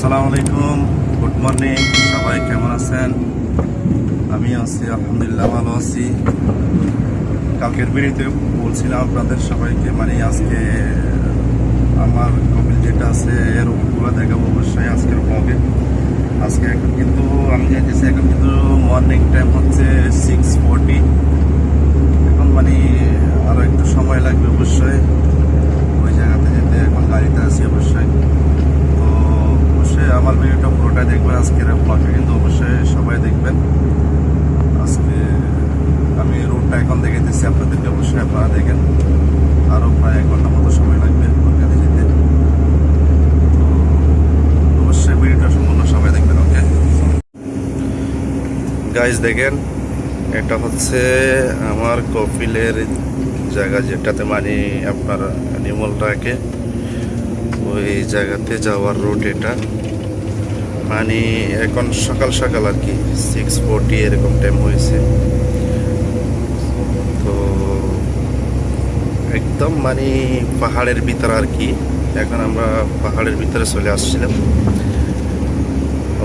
আসসালামু আলাইকুম। Good morning সবাই কেমন আছেন? আমি আছি, আলহামদুলিল্লাহ ভালো আছি। কালকের ভিডিওতে বলছিলাম আপনাদের সবাইকে মানে আজকে আমার কপিল যেটা আছে, এর উপরগুলো দেখাবো অবশ্যই আজকের ব্লগে আজকে এখন কিন্তু, আমি যাইতেছি এখন কিন্তু মর্নিং টাইম হচ্ছে সিক্স ফোরটি এখন মানে আরও একটু সময় লাগবে অবশ্যই। ওই জায়গাতে যেতে, এখন গাড়িতে আছি অবশ্যই। অবশ্যই আমার ভিডিওটা পুরোটাই দেখবেন, আজকের ব্লগে কিন্তু অবশ্যই সবাই দেখবেন। আজকে আমি রুটটা এখন দেখে দিচ্ছি আপনাদেরকে অবশ্যই আপনারা দেখেন। আরও প্রায় এক ঘণ্টা মতো সময় লাগবে কলকাতা যেতে। তো অবশ্যই ভিডিওটা সম্পূর্ণ সবাই দেখবেন, ওকে? গাইজ দেখেন, এটা হচ্ছে আমার কপিলের জায়গা যেটাতে মানে আপনার নিমল ওই জায়গাতে যাওয়ার রুট এটা। মানে এখন সকাল সকাল আর কি সিক্স ফোরটি এরকম টাইম হয়েছে। তো একদম মানে পাহাড়ের ভিতরে আর কি, এখন আমরা পাহাড়ের ভিতরে চলে আসছিলাম।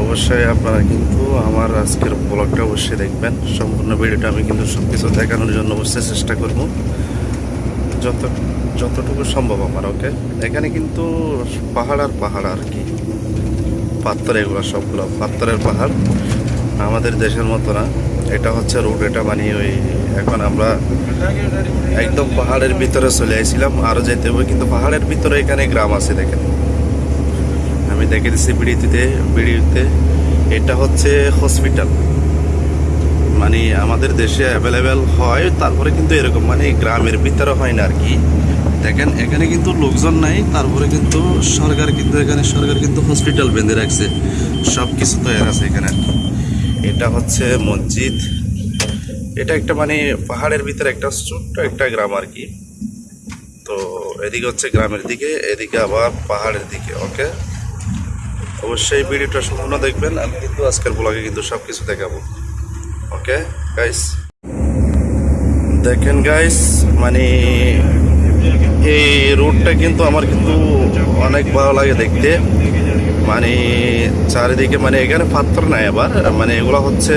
অবশ্যই আপনারা কিন্তু আমার আজকের ব্লগটা অবশ্যই দেখবেন। সম্পূর্ণ ভিডিওটা আমি কিন্তু সব কিছু দেখানোর জন্য অবশ্যই চেষ্টা করব। যত যতটুকু সম্ভব আমার ওকে এখানে কিন্তু পাহাড় আর পাহাড় আর কি। পাথর এগুলো সবগুলো, পাথরের পাহাড়। আমাদের দেশের মতো না। এটা হচ্ছে রুট এটা মানে ওই এখন আমরা একদম পাহাড়ের ভিতরে চলে আসছিলাম আরও যেতে হবে, কিন্তু পাহাড়ের ভিতরে এখানে গ্রাম আছে, দেখেন। আমি দেখে দিচ্ছি বিড়িতে বিড়িতে এটা হচ্ছে হসপিটাল মানে আমাদের দেশে অ্যাভেলেবেল হয়, তারপরে কিন্তু এরকম মানে গ্রামের ভিতরে হয় না আর কি। দেখেন, এখানে কিন্তু লোকজন নাই, তারপরে কিন্তু সরকার কিন্তু এখানে, সরকার কিন্তু হসপিটাল বেঁধে রাখছে। সব কিছু তো এর আছে এখানে। এটা হচ্ছে মসজিদ। এটা একটা মানে পাহাড়ের ভিতরে একটা ছোট্ট একটা গ্রাম আর কি। তো এদিকে হচ্ছে গ্রামের দিকে, এদিকে আবার পাহাড়ের দিকে, ওকে? অবশ্যই ভিডিওটা সম্পূর্ণ দেখবেন। আমি কিন্তু আজকের ব্লগে কিন্তু সব কিছু দেখাবো। ওকে গাইস দেখেন গাইস মানে এই রোডটা কিন্তু আমার কিন্তু অনেক ভালো লাগে দেখতে। মানে চারিদিকে মানে এখানে পাথর নাই আবার মানে এগুলো হচ্ছে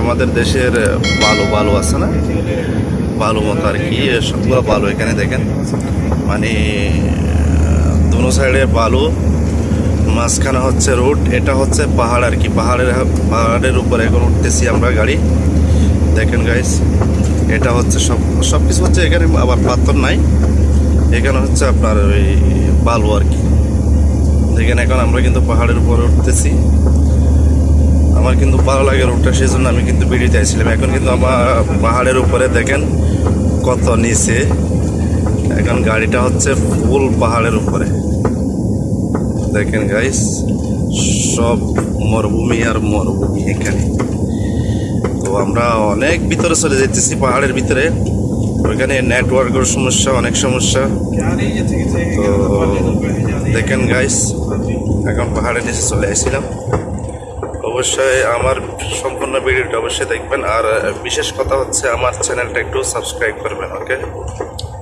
আমাদের দেশের বালু বালু আছে না? বালু মতো আর কি, সবগুলো বালু এখানে দেখেন। মানে দুনো সাইডে বালু, মাঝখানে হচ্ছে রোড, এটা হচ্ছে পাহাড় আর কি। পাহাড়ের পাহাড়ের উপরে এখন উঠতেছি আমরা গাড়ি। দেখেন গাইস এটা হচ্ছে সব সব কিছু হচ্ছে এখানে আবার পাথর নাই। এখানে হচ্ছে আপনার ওই বালু আর কি। দেখেন এখন আমরা কিন্তু পাহাড়ের উপরে উঠতেছি। আমার কিন্তু ভালো লাগে রোডটা সেই জন্য আমি কিন্তু বেরিয়ে চাইছিলাম এখন কিন্তু আমার পাহাড়ের উপরে দেখেন কত নিচে। এখন গাড়িটা হচ্ছে ফুল পাহাড়ের উপরে। দেখেন গাইস সব মরুভূমি আর মরুভূমি এখানে। তো আমরা অনেক ভিতরে চলে যেতেছি পাহাড়ের ভিতরে। ওইখানে নেটওয়ার্কের সমস্যা, অনেক সমস্যা। তো দেখেন গাইস এখন পাহাড়ের নিচে চলে আসছিলাম। অবশ্যই আমার সম্পূর্ণ ভিডিওটা অবশ্যই দেখবেন। আর বিশেষ কথা হচ্ছে, আমার চ্যানেলটা একটু সাবস্ক্রাইব করবেন ওকে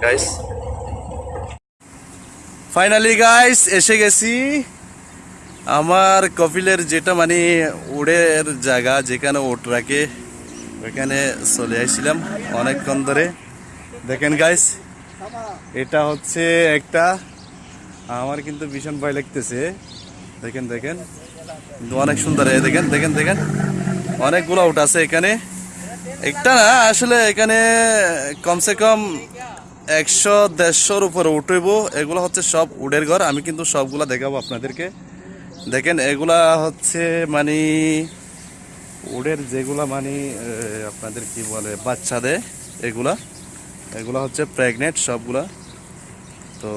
গাইস ফাইনালি গাইস এসে গেছি। আমার কপিলের যেটা মানে উড়ের জায়গা, যেখানে ওট রাখে ওইখানে চলে আসছিলাম অনেকক্ষণ ধরে। দেখেন গাইস এটা হচ্ছে একটা, আমার কিন্তু ভীষণ ভয় লাগতেছে। দেখেন দেখেন। অনেক সুন্দর দেখেন দেখেন দেখেন। অনেকগুলো উঠ আছে এখানে। একটা না, আসলে এখানে কমসে কম একশো, দেড়শোর উপরে উঠব এগুলো হচ্ছে সব উডের ঘর, আমি কিন্তু সবগুলা দেখাবো আপনাদেরকে। দেখেন, এগুলা হচ্ছে মানে উডের যেগুলা মানে আপনাদের কি বলে বাচ্চা দেয় এগুলা। এগুলা হচ্ছে প্রেগনেন্ট সবগুলা। তো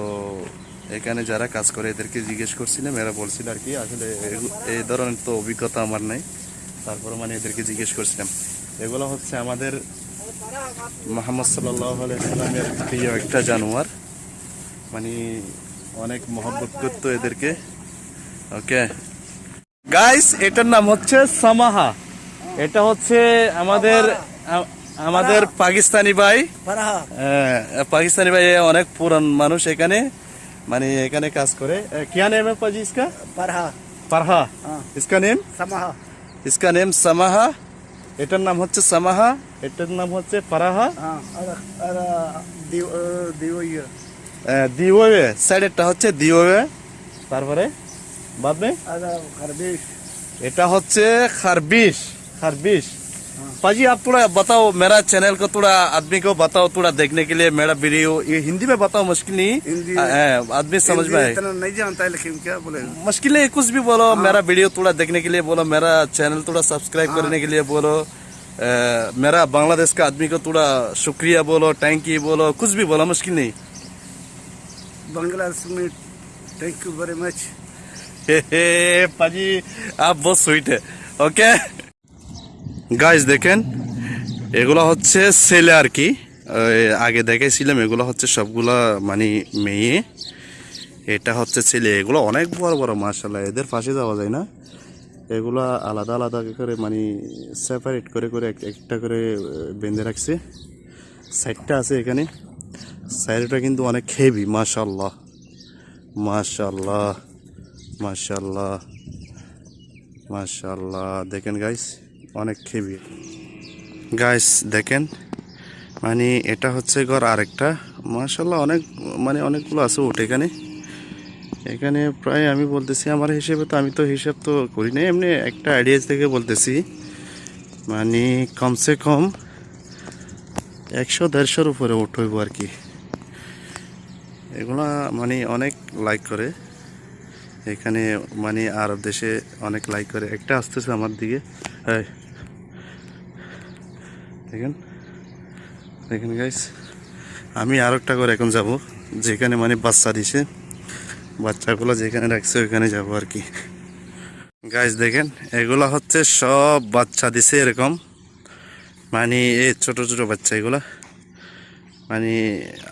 এখানে যারা কাজ করে এদেরকে জিজ্ঞেস করছিলাম এরা বলছিল আর কি, আসলে এই ধরনের তো অভিজ্ঞতা আমার নাই। তারপরে মানে এদেরকে জিজ্ঞেস করছিলাম। এগুলো হচ্ছে আমাদের মোহাম্মদ সাল্লামের প্রিয় একটা জানোয়ার। মানে অনেক মহব্বত করতো এদেরকে। ওকে। গাইস, এটার নাম হচ্ছে সামাহা। এটা হচ্ছে আমাদের আমাদের পাকিস্তানি ভাই फरहा হ্যাঁ, পাকিস্তানি ভাই অনেক পুরান মানুষ এখানে মানে এখানে কাজ করে क्या नेम है पाजी इसका फरहा পারহা हाँ इसका नेम समाहा इसका नेम समाहा এটার নাম হচ্ছে সামাহা এটার নাম হচ্ছে পারাহা हाँ और और दिव दिव ये দিওয়ে সাইডেরটা হচ্ছে দিওয়ে তারপরে बाद में और खरबेश এটা হচ্ছে खारबिश खारबिश पाजी आप थोड़ा बताओ मेरा चैनल को थोड़ा आदमी को बताओ थोड़ा देखने के लिए मेरा वीडियो ये हिंदी में बताओ मुश्किल नहीं? आदमी समझ में आए। नहीं जानता है लेकिन क्या बोले? मुश्किल नहीं कुछ भी बोलो हाँ। मेरा वीडियो थोड़ा देखने के लिए बोलो मेरा चैनल थोड़ा सब्सक्राइब हाँ। करने के लिए बोलो मेरा बांग्लादेश का आदमी को थोड़ा शुक्रिया बोलो थैंक यू बोलो कुछ भी बोलो मुश्किल नहीं। बांग्लादेश में थैंक यू वेरी मच पाजी आप बहुत स्वीट है ओके গাইস দেখেন, এগুলো হচ্ছে ছেলে আর কি। আগে দেখেছিলাম এগুলো হচ্ছে সবগুলা মানে মেয়ে। এটা হচ্ছে ছেলে। এগুলো অনেক বড় বড় মার্শাল্লাহ এদের পাশে যাওয়া যায় না। এগুলো আলাদা আলাদা করে মানে সেপারেট করে করে একটা করে বেঁধে রাখছে। সাইডটা আছে এখানে। সাইডটা কিন্তু অনেক হেভি মাশাল্লাহ মাশাল্লাহ মাশাল্লাহ মাশাল্লাহ দেখেন গাইস অনেক খেবি গাইস দেখেন মানে এটা হচ্ছে ঘর আরেকটা। মাশাল্লাহ অনেক মানে অনেকগুলো আছে ওট এখানে। এখানে প্রায় আমি বলতেছি, আমার হিসেবে তো, আমি তো হিসাব তো করি না এমনি একটা আইডিয়া থেকে বলতেছি। মানে কমসে কম একশো দেড়শোর উপরে ওট আর কি। এগুলা মানে অনেক লাইক করে। এখানে মানে আরব দেশে অনেক লাইক করে। একটা আসতেছে আমার দিকে। এই। দেখেন দেখেন গাইস আমি আর একটা করে এখন যাব। যেখানে মানে বাচ্চা দিছে, বাচ্চাগুলো যেখানে রাখছে ওইখানে যাব আর কি। গাইস দেখেন, এগুলা হচ্ছে সব বাচ্চা দিছে এরকম। মানে এই ছোট ছোট বাচ্চা এগুলা। মানে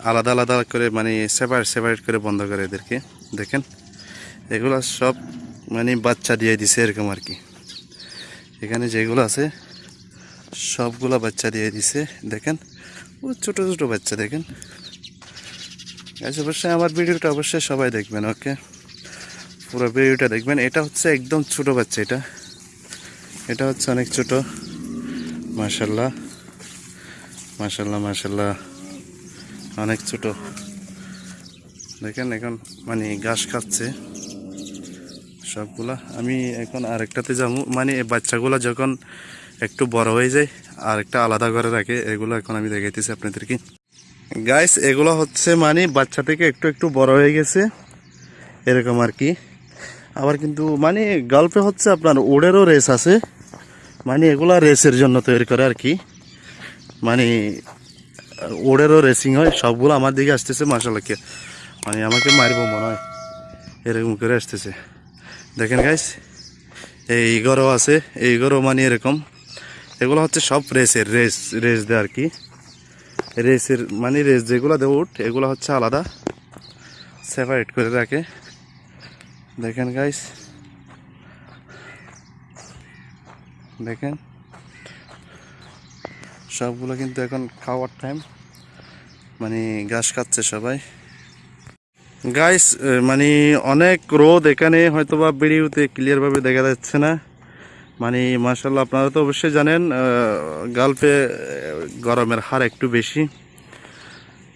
আলাদা আলাদা করে মানে সেপারেট সেপারেট করে বন্ধ করে এদেরকে। দেখেন, এগুলা সব মানে বাচ্চা দিয়ে দিছে এরকম আর কি। এখানে যেগুলো আছে সবগুলা বাচ্চা দিয়ে দিছে, দেখেন। ও ছোট ছোট বাচ্চা, দেখেন। আচ্ছা অবশ্যই আমার ভিডিওটা অবশ্যই সবাই দেখবেন, ওকে? পুরো ভিডিওটা দেখবেন। এটা হচ্ছে একদম ছোট বাচ্চা এটা। এটা হচ্ছে অনেক ছোট। মাশাল্লাহ মাশাল্লাহ মাশাল্লাহ অনেক ছোট। দেখেন এখন মানে ঘাস খাচ্ছে সবগুলা। আমি এখন আরেকটাতে যাব। মানে বাচ্চাগুলা যখন একটু বড় হয়ে যায়, আর একটা আলাদা করে রাখে, এগুলো এখন আমি দেখাইতেছি আপনাদেরকে। গাইস এগুলো হচ্ছে মানে বাচ্চা থেকে একটু একটু বড় হয়ে গেছে, এরকম আর কি। আবার কিন্তু মানে গল্পে হচ্ছে আপনার ওড়েরও রেস আছে মানে এগুলো রেসের জন্য তৈরি করে আর কি। মানে ওড়েরও রেসিং হয়, সবগুলো আমার দিকে আসতেছে মাসালাকে মানে আমাকে মারবো মনে হয়, এরকম করে আসতেছে। দেখেন গাইস এই ঘরও আছে, এই ঘরও মানে এরকম। এগুলো হচ্ছে সব রেসের, রেস রেস দেয় আর কি। রেসের মানে রেস যেগুলো দেয় উঠ, এগুলো হচ্ছে আলাদা। সেপারেট করে রাখে। দেখেন গাইস দেখেন। সবগুলো কিন্তু এখন খাওয়ার টাইম মানে ঘাস খাচ্ছে সবাই। গাইস মানে অনেক রোদ এখানে হয়তো বা ভিডিওতে ক্লিয়ারভাবে দেখা যাচ্ছে না। মানে মার্শাল্লাহ আপনারা তো অবশ্যই জানেন গালফে গরমের হার একটু বেশি।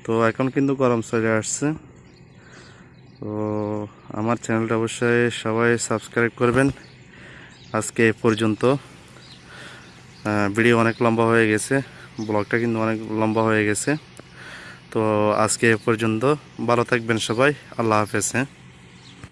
তো এখন কিন্তু গরম চলে আসছে। তো আমার চ্যানেলটা অবশ্যই সবাই সাবস্ক্রাইব করবেন। আজকে পর্যন্ত ভিডিও অনেক লম্বা হয়ে গেছে, ব্লগটা কিন্তু অনেক লম্বা হয়ে গেছে। তো আজকে পর্যন্ত, ভালো থাকবেন সবাই, আল্লাহ হাফেজ হ্যাঁ।